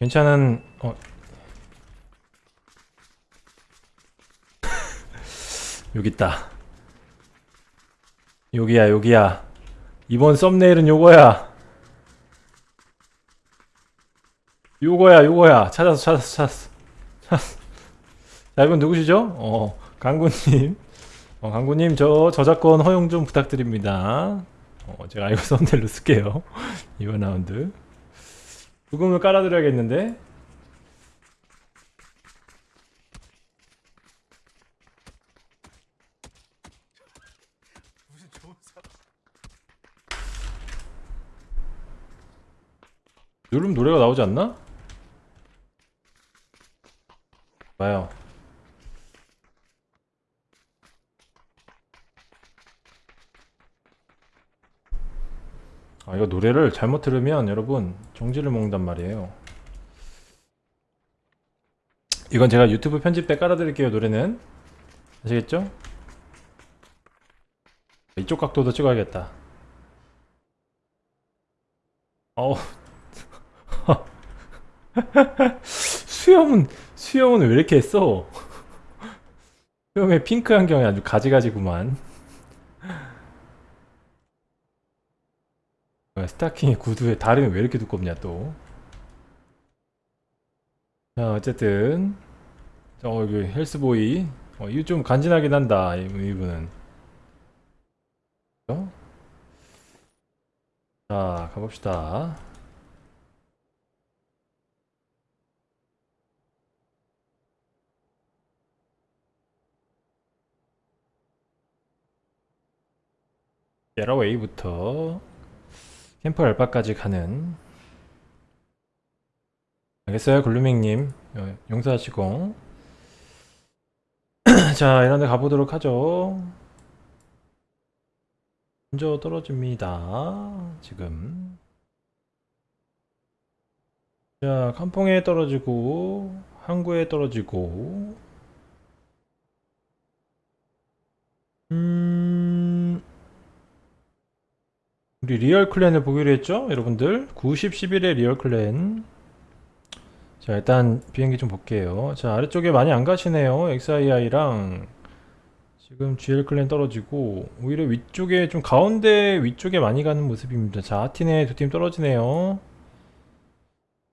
괜찮은 어. 여기 있다. 여기야 여기야. 이번 썸네일은 요거야. 요거야 요거야. 찾았어 찾았어 찾았어. 찾았어 자 이분 누구시죠? 어 강구님 어 강구님 저 저작권 허용 좀 부탁드립니다. 어 제가 이거 썸네일로 쓸게요. 이번 라운드. 부금을 깔아드려야겠는데? 누르면 노래가 나오지 않나? 봐요 이거 노래를 잘못 들으면 여러분 정지를 먹는단 말이에요. 이건 제가 유튜브 편집 때 깔아드릴게요 노래는. 아시겠죠? 이쪽 각도도 찍어야겠다. 어우. 수염은 수염은 왜 이렇게 했어? 수염에 핑크 안경이 아주 가지가지구만 스타킹에 구두에 다리는 왜 이렇게 두껍냐 또. 자 어쨌든 어 여기 헬스보이 어, 이거 좀 간지나긴 한다 이- 이분은. 어? 자 가봅시다. 에러웨이부터 캠프 알바까지 가는. 알겠어요 글루밍님? 어, 용서하시고. 자 이런데 가보도록 하죠. 먼저 떨어집니다 지금. 자 칸퐁에 떨어지고 항구에 떨어지고. 음 우리 리얼 clan을 보기로 했죠? 여러분들? 90, 11의 리얼 clan. 자 일단 비행기 좀 볼게요. 자 아래쪽에 많이 안 가시네요 XII랑. 지금 GL clan 떨어지고 오히려 위쪽에 좀 가운데 위쪽에 많이 가는 모습입니다. 자 하틴에 두팀 떨어지네요.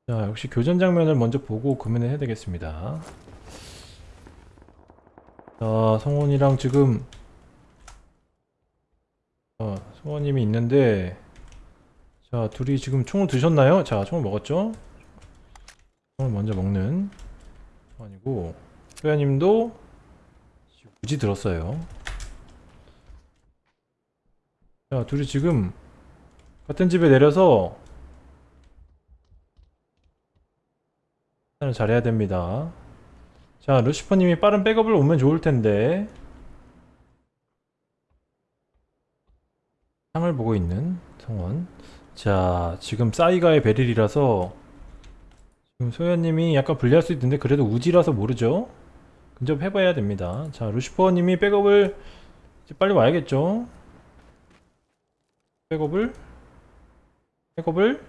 자 역시 교전 장면을 먼저 보고 구매를 해야 되겠습니다. 자 성원이랑 지금 어, 성원님이 있는데 자 둘이 지금 총을 드셨나요? 자 총을 먹었죠? 총을 먼저 먹는 아니고 소야님도 굳이 들었어요 자 둘이 지금 같은 집에 내려서 잘해야 됩니다 자 루시퍼님이 빠른 백업을 오면 좋을 텐데 상을 보고 있는 성원. 자 지금 싸이가의 베릴이라서 지금 소연님이 약간 불리할 수 있는데 그래도 우지라서 모르죠. 근접해봐야 됩니다. 자 루시퍼님이 백업을 빨리 와야겠죠? 백업을? 백업을?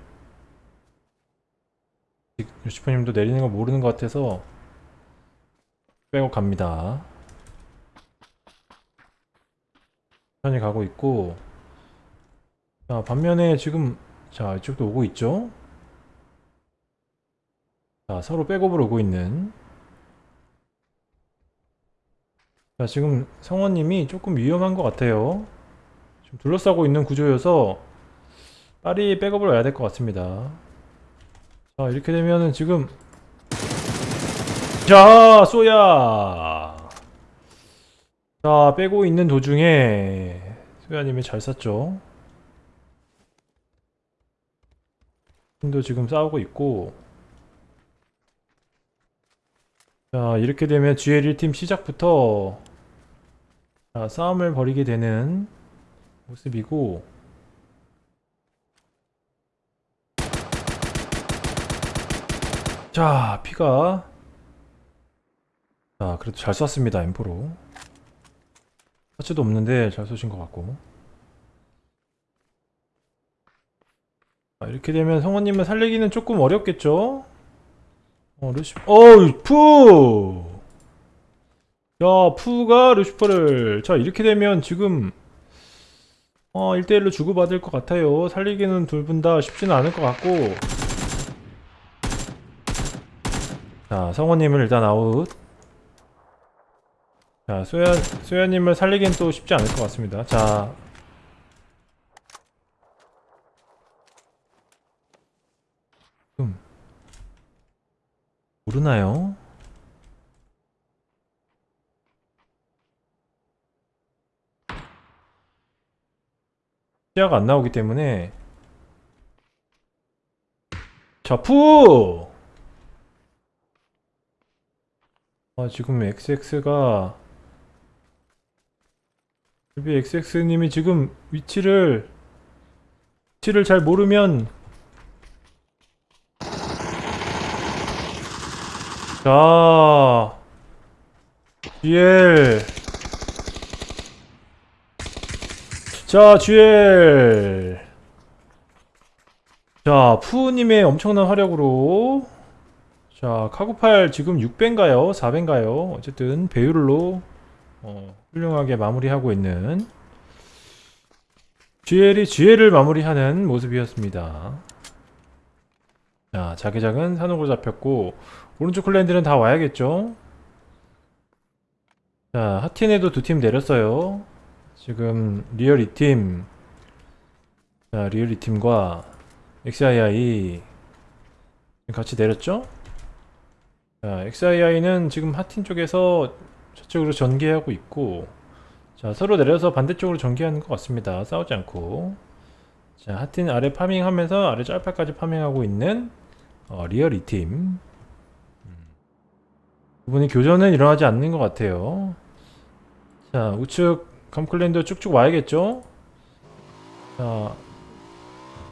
루시퍼님도 내리는 거 모르는 것 같아서 백업 갑니다. 천천히 가고 있고 자 반면에 지금 자 이쪽도 오고 있죠? 자 서로 백업으로 오고 있는. 자 지금 성원님이 조금 위험한 것 같아요. 지금 둘러싸고 있는 구조여서 빨리 백업을 와야 될 것 같습니다. 자 이렇게 되면은 지금 자 쏘야! 자 빼고 있는 도중에 소야님이 잘 쐈죠 팀 도 지금 싸우고 있고. 자 이렇게 되면 GL1팀 시작부터 자, 싸움을 벌이게 되는 모습이고. 자 피가. 자 그래도 잘 쐈습니다 M4로. 터치도 없는데 잘 쏘신 것 같고 이렇게 되면 성원님을 살리기는 조금 어렵겠죠? 어, 루시, 어우, 푸! 자, 푸가 루시퍼를, 자, 이렇게 되면 지금, 어, 1대1로 주고받을 것 같아요. 살리기는 둘 분 다 쉽지는 않을 것 같고. 자, 성원님을 일단 아웃. 자, 소연, 소연님을 살리기는 또 쉽지 않을 것 같습니다. 자. 모르나요? 시야가 안 나오기 때문에 자, 푸! 아, 지금 XX가 XX님이 지금 위치를 위치를 잘 모르면 자 GL 자 GL 자 푸우님의 엄청난 화력으로 자 카구팔 지금 6배인가요? 4배인가요? 어쨌든 배율로 어, 훌륭하게 마무리하고 있는 GL이 GL을 마무리하는 모습이었습니다. 자, 자기장은 사녹으로 잡혔고 오른쪽 clan들은 다 와야겠죠? 자, 하틴에도 두 팀 내렸어요. 지금 리얼 2팀 자, 리얼 2팀과 XII 같이 내렸죠? 자, XII는 지금 하틴 쪽에서 저쪽으로 전개하고 있고 자 서로 내려서 반대쪽으로 전개하는 것 같습니다 싸우지 않고 자 하틴 아래 farming하면서 아래 짤파까지 farming하고 있는 어, 리얼 2팀 부분이 교전은 일어나지 않는 것 같아요. 자 우측 감clan들 쭉쭉 와야겠죠? 자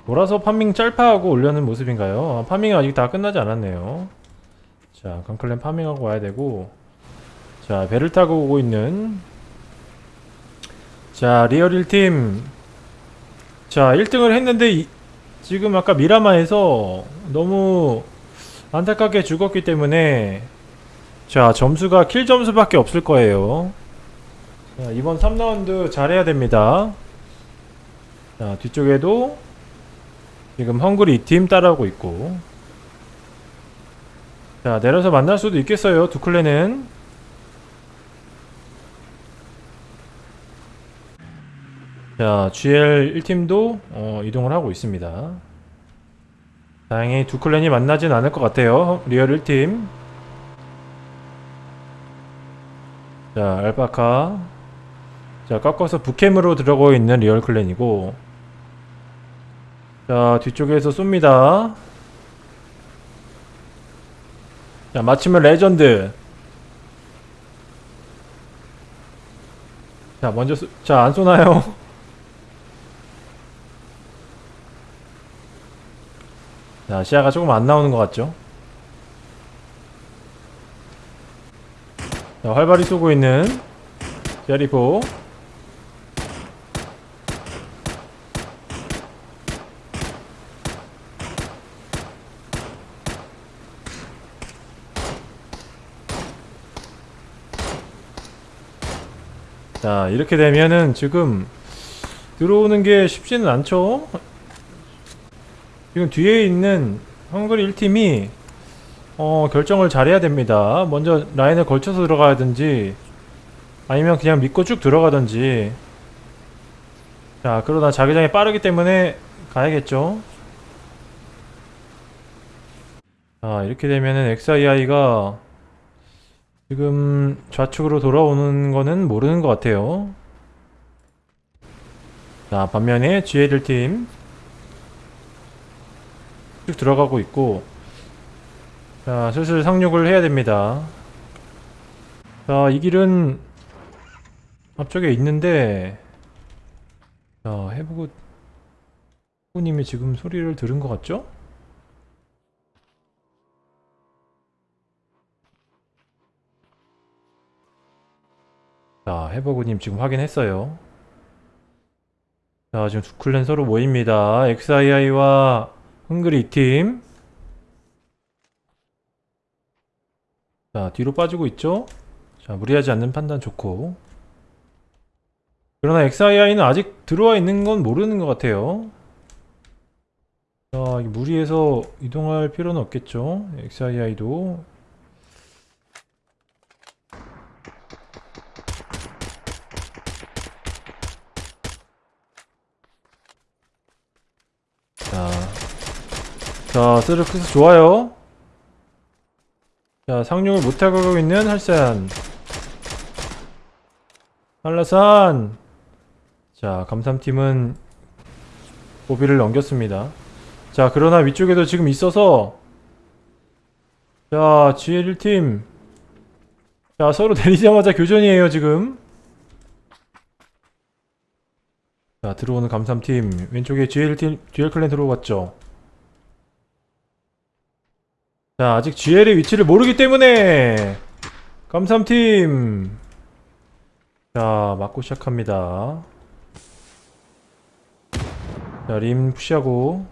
몰아서 farming 짤파하고 올려는 모습인가요? 아, farming이 아직 다 끝나지 않았네요. 자 감clan farming하고 와야 되고. 자 배를 타고 오고 있는. 자 리얼 1팀. 자 1등을 했는데 이, 지금 아까 미라마에서 너무 안타깝게 죽었기 때문에 자 점수가 kill 점수밖에 없을 거예요 자 이번 3라운드 잘해야 됩니다 자 뒤쪽에도 지금 헝그리 2팀 따라오고 있고 자 내려서 만날 수도 있겠어요 두 clan은 자, GL 1팀도 어, 이동을 하고 있습니다. 다행히 두 clan이 만나진 않을 것 같아요. 리얼 1팀. 자, 알파카. 자, 꺾어서 북캠으로 들어가고 있는 리얼 clan이고. 자, 뒤쪽에서 쏩니다. 자, 마침은 레전드. 자, 먼저 쏘, 자, 안 쏘나요? 자, 시야가 조금 안 나오는 것 같죠? 자, 활발히 쏘고 있는 제리포 자, 이렇게 되면은 지금 들어오는 게 쉽지는 않죠? 지금 뒤에 있는 헝그리 1팀이 어, 결정을 잘해야 됩니다. 먼저 라인을 걸쳐서 들어가야든지 아니면 그냥 믿고 쭉 들어가든지 자 그러다 자기장이 빠르기 때문에 가야겠죠. 자 이렇게 되면은 XII가 지금 좌측으로 돌아오는 거는 모르는 것 같아요. 자 반면에 GL1팀 쭉 들어가고 있고 자 슬슬 상륙을 해야 됩니다 자 이 길은 앞쪽에 있는데 자 해보고 후님이 지금 소리를 들은 것 같죠? 자 해보고님 지금 확인했어요 자 지금 두 클랜 서로 모입니다 XII와 헝그리 2팀. 자, 뒤로 빠지고 있죠? 자, 무리하지 않는 판단 좋고. 그러나 XII는 아직 들어와 있는 건 모르는 것 같아요. 자, 이 무리해서 이동할 필요는 없겠죠? XII도. 자, 자, 스르크스 좋아요. 자, 상륙을 못하고 있는 할산. 한라산. 자, 감삼팀은 고비를 넘겼습니다. 자, 그러나 위쪽에도 지금 있어서 자, GL1팀 자, 서로 내리자마자 교전이에요, 지금. 자, 들어오는 감삼팀 왼쪽에 GL팀, GL 클랜 들어왔죠. 자, 아직 GL의 위치를 모르기 때문에 감삼팀 자, 맞고 시작합니다. 자, 림 푸시하고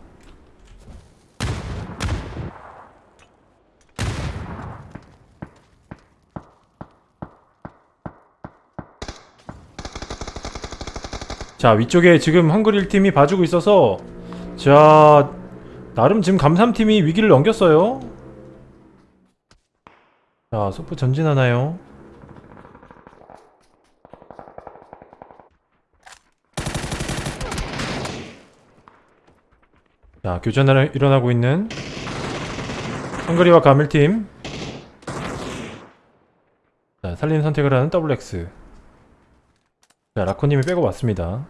자, 위쪽에 지금 헝그릴 팀이 봐주고 있어서 자, 나름 지금 감삼팀이 위기를 넘겼어요. 자, 소프 전진하나요? 자, 교전을 일어나고 있는 헝그리와 가밀팀. 자, 살리는 선택을 하는 WX. 자, 라코님이 빼고 왔습니다.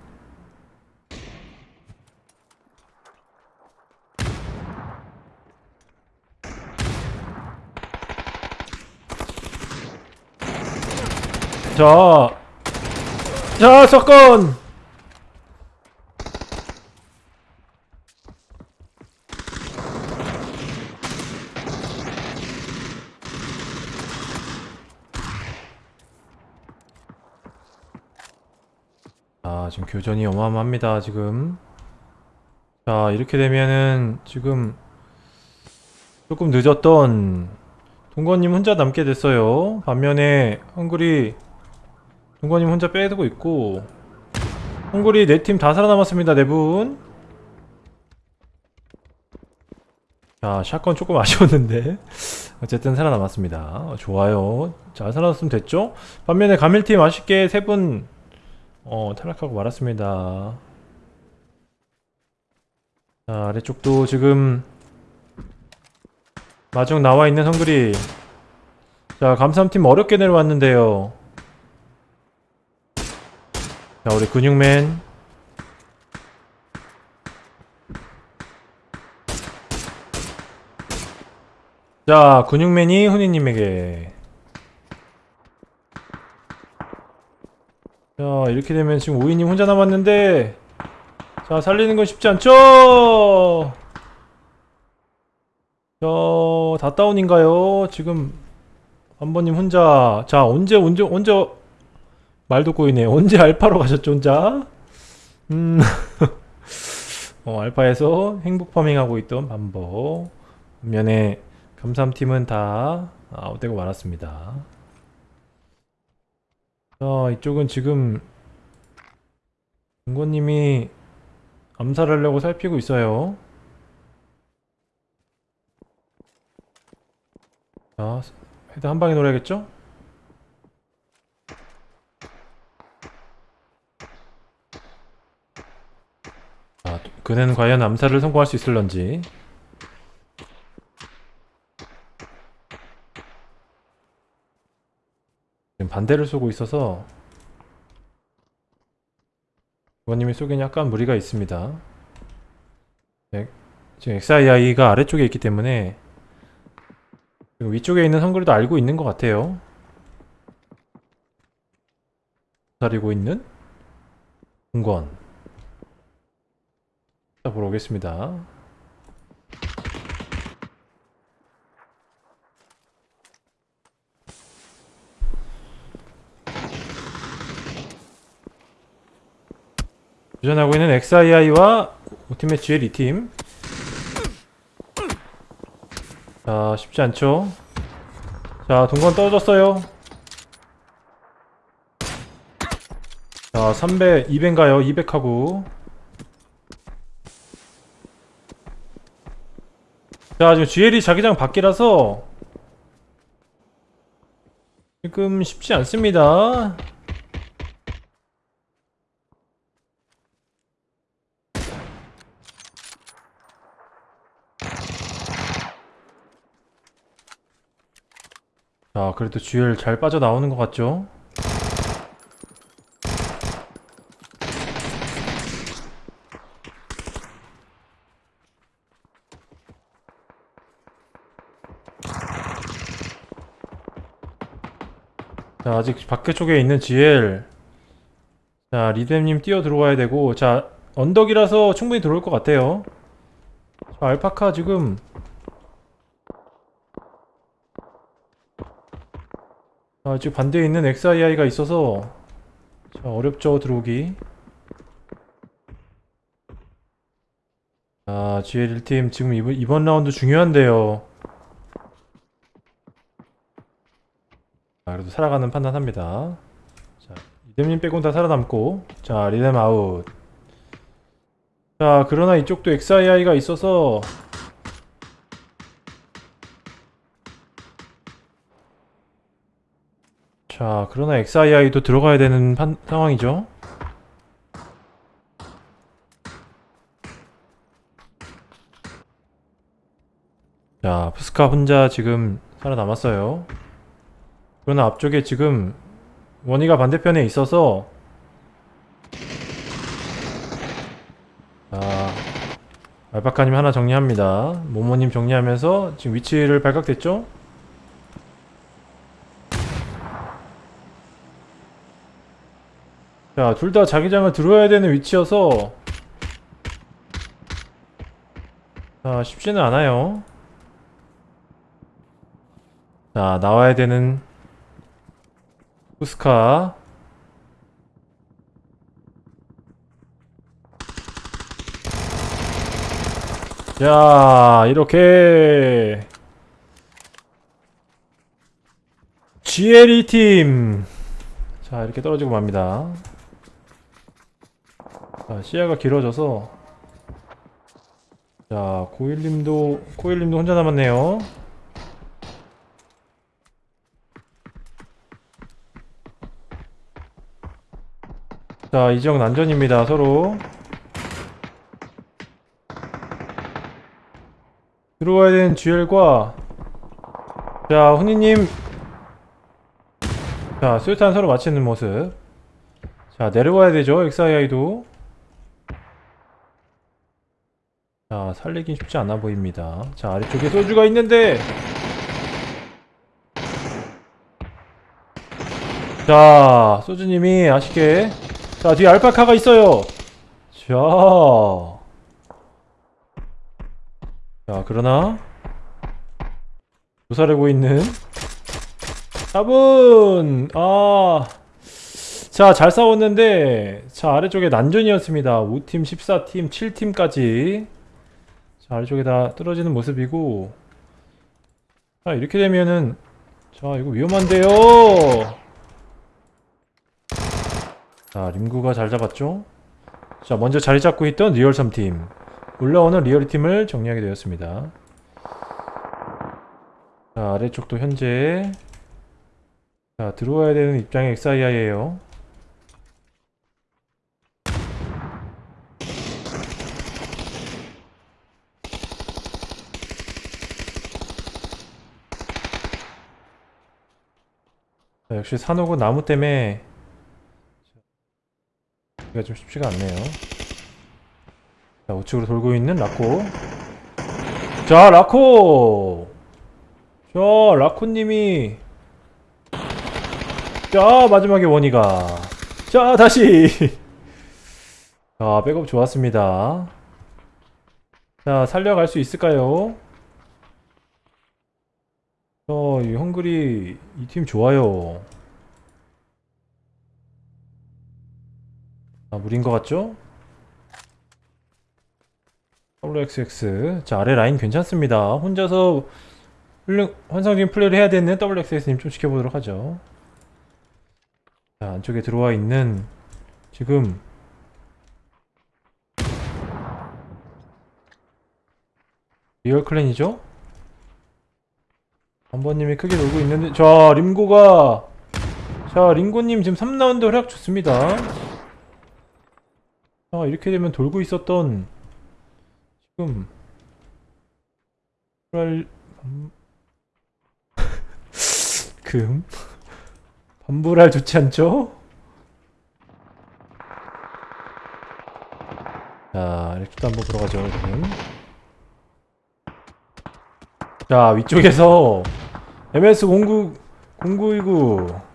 자, 자, 사건! 아, 지금 교전이 어마어마합니다, 지금. 자, 이렇게 되면은 지금 조금 늦었던 동건님 혼자 남게 됐어요. 반면에 헝그리 동건님 혼자 빼두고 있고 헝그리 네 팀 다 살아남았습니다, 네 분. 자, 샷건 조금 아쉬웠는데 어쨌든 살아남았습니다. 어, 좋아요. 잘 살아났으면 됐죠? 반면에 가밀팀 아쉽게 세분 어, 탈락하고 말았습니다. 자, 아래쪽도 지금 마중 나와 있는 헝그리. 자, 감삼팀 어렵게 내려왔는데요. 자, 우리 근육맨. 자, 근육맨이 훈이님에게. 자, 이렇게 되면 지금 오이님 혼자 남았는데, 자, 살리는 건 쉽지 않죠? 저, 다 다운인가요? 지금, 한 번님 혼자. 자, 언제, 언제, 언제, 말 듣고 있네. 언제 알파로 가셨죠, 혼자? 음, 어, 알파에서 행복 파밍하고 있던 반복. 반면에, 감삼팀은 다 아웃되고 말았습니다. 자, 이쪽은 지금 중고님이 암살하려고 살피고 있어요. 자, 헤드 한 방에 노려야겠죠? 자, 그는 과연 암살을 성공할 수 있을런지. 지금 반대를 쏘고 있어서 부모님이 쏘기엔 약간 무리가 있습니다. 네, 지금 XII가 아래쪽에 있기 때문에 위쪽에 있는 선글도 알고 있는 것 같아요. 기다리고 있는 자 보러 오겠습니다. 도전하고 있는 XII와 GL 2팀 자, 쉽지 않죠? 자, 동건 떨어졌어요. 자, 300, 200인가요? 200하고. 자, 지금 GL이 자기장 밖이라서 지금 쉽지 않습니다. 자, 그래도 GL 잘 빠져나오는 것 같죠? 자, 아직 밖에 쪽에 있는 GL. 자, 리뎀님 뛰어 들어와야 되고, 자, 언덕이라서 충분히 들어올 것 같아요. 자, 알파카 지금. 자, 지금 반대에 있는 XII가 있어서. 자, 어렵죠, 들어오기. 자, GL 1팀 지금 이번, 이번 라운드 중요한데요. 그래도 살아가는 판단합니다. 자, 리뎀님 빼곤 다 살아남고, 자, 리뎀 아웃. 자, 그러나 이쪽도 XII가 있어서, 자, 그러나 XII도 들어가야 되는 판, 상황이죠. 자, 푸스카 혼자 지금 살아남았어요. 그러나 앞쪽에 지금 원희가 반대편에 있어서 자 알파카님 하나 정리합니다 모모님 정리하면서 지금 위치를 발각됐죠? 자 둘 다 자기장을 들어야 되는 위치여서 자 쉽지는 않아요 자 나와야 되는 후스카 자 이렇게 GLE 팀. 자, 이렇게 떨어지고 맙니다. 자, 시야가 길어져서. 자, 고일님도, 고일님도 혼자 남았네요. 자, 이지영 난전입니다, 서로. 들어와야 되는 GL과. 자, 훈이님. 자, 수류탄 서로 맞히는 모습. 자, 내려와야 되죠, XII도. 자, 살리긴 쉽지 않아 보입니다. 자, 아래쪽에 소주가 있는데. 자, 소주님이 아쉽게 자, 뒤에 알파카가 있어요. 자. 자, 그러나 조사하고 있는 답은 아. 자, 잘 싸웠는데 자, 아래쪽에 난전이었습니다. 5팀, 14팀, 7팀까지 자, 아래쪽에 다 떨어지는 모습이고 자, 이렇게 되면은 자, 이거 위험한데요. 자, 림구가 잘 잡았죠? 자, 먼저 자리 잡고 있던 리얼 3팀. 올라오는 리얼 팀을 정리하게 되었습니다. 자, 아래쪽도 현재 자, 들어와야 되는 입장의 XII에요. 자, 역시 산호고 나무 때문에 이가 좀 쉽지가 않네요. 자, 우측으로 돌고 있는 라코. 자, 라코! 자, 라코님이. 자, 마지막에 원희가. 자, 다시! 자, 백업 좋았습니다. 자, 살려갈 수 있을까요? 어, 이 헝그리 이 팀 좋아요. 아, 무리인 것 같죠? WXX 자 아래 라인 괜찮습니다 혼자서 훌륭 환상적인 플레이를 해야 되는 WXS님 좀 지켜보도록 하죠. 자, 안쪽에 들어와 있는 지금 리얼 클랜이죠? 한번님이 크게 놀고 있는데 자 림고가 자 링고님 지금 3라운드 활약 좋습니다 자 이렇게 되면 돌고 있었던 지금 랄 음. 금 반불알 좋지 않죠? 자 이렇게 한번 들어가죠 지금 자 위쪽에서 MS 09 0929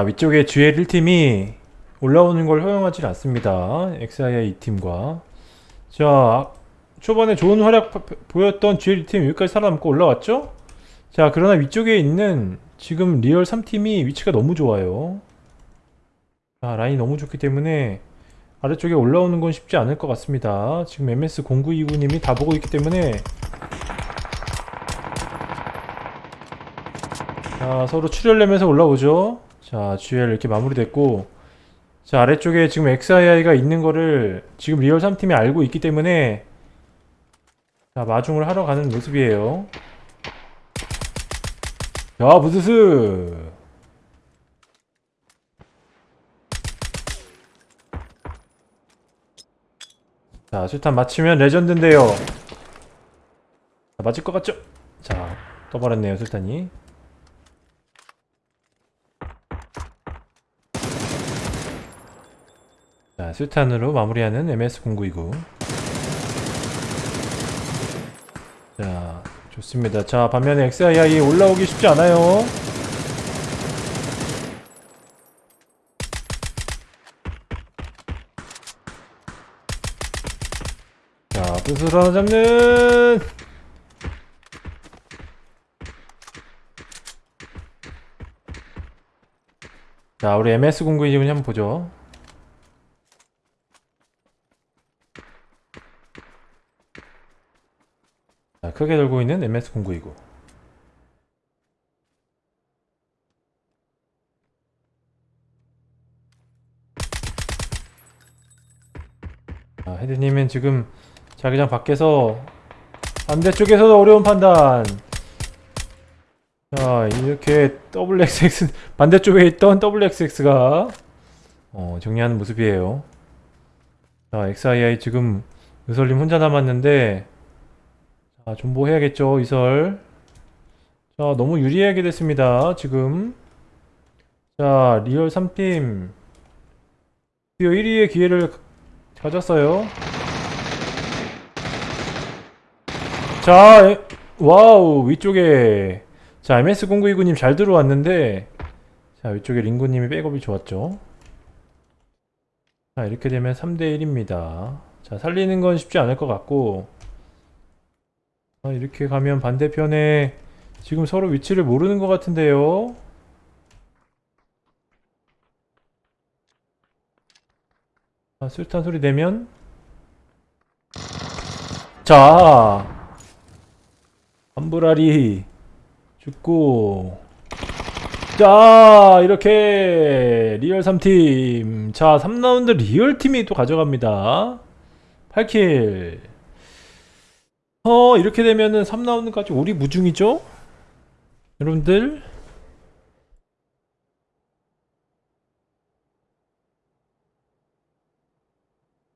자 위쪽에 GL 1팀이 올라오는 걸 허용하지 않습니다. XII 2팀과. 자 초반에 좋은 활약 파- 보였던 GL 2팀 여기까지 살아남고 올라왔죠? 자 그러나 위쪽에 있는 지금 리얼 3팀이 위치가 너무 좋아요. 자 라인이 너무 좋기 때문에 아래쪽에 올라오는 건 쉽지 않을 것 같습니다. 지금 MS0929님이 다 보고 있기 때문에. 자 서로 출혈 내면서 올라오죠 자 GL 이렇게 마무리됐고 자 아래쪽에 지금 XII가 있는 거를 지금 리얼 3팀이 알고 있기 때문에 자 마중을 하러 가는 모습이에요. 야 부스스! 자 술탄 맞추면 레전드인데요. 자, 맞을 것 같죠? 자 떠버렸네요 술탄이 자 술탄으로 마무리하는 MS0929 자 좋습니다. 자 반면에 XII 올라오기 쉽지 않아요. 자 뜻을 하나 잡는. 자 우리 MS0929님 한번 보죠 크게 돌고 있는 MS0929 자, 헤드님은 지금 자기장 밖에서 반대쪽에서도 어려운 판단. 자 이렇게 WXX 반대쪽에 있던 WXX가 어, 정리하는 모습이에요. 자 XII 지금 의설님 혼자 남았는데 자 존버해야겠죠 의설. 자 너무 유리하게 됐습니다 지금. 자 리얼 3팀. 드디어 1위의 기회를 가졌어요. 자 에- 와우 위쪽에. 자 MS0929님 잘 들어왔는데. 자 위쪽에 링고님이 백업이 좋았죠. 자 이렇게 되면 3대1입니다. 자 살리는 건 쉽지 않을 것 같고 아, 이렇게 가면 반대편에 지금 서로 위치를 모르는 것 같은데요. 아, 술탄 소리 내면? 자 함브라리. 죽고. 자 이렇게 리얼 3팀. 자 3라운드 리얼 팀이 또 가져갑니다. 8킬 어 이렇게 되면은 3라운드까지 우리 무중이죠? 여러분들